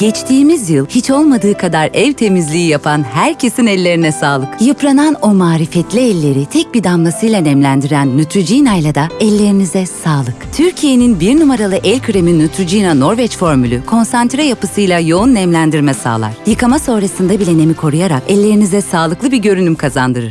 Geçtiğimiz yıl hiç olmadığı kadar ev temizliği yapan herkesin ellerine sağlık. Yıpranan o marifetli elleri tek bir damlasıyla nemlendiren Neutrogena ile de ellerinize sağlık. Türkiye'nin bir numaralı el kremi Neutrogena Norveç formülü konsantre yapısıyla yoğun nemlendirme sağlar. Yıkama sonrasında bile nemi koruyarak ellerinize sağlıklı bir görünüm kazandırır.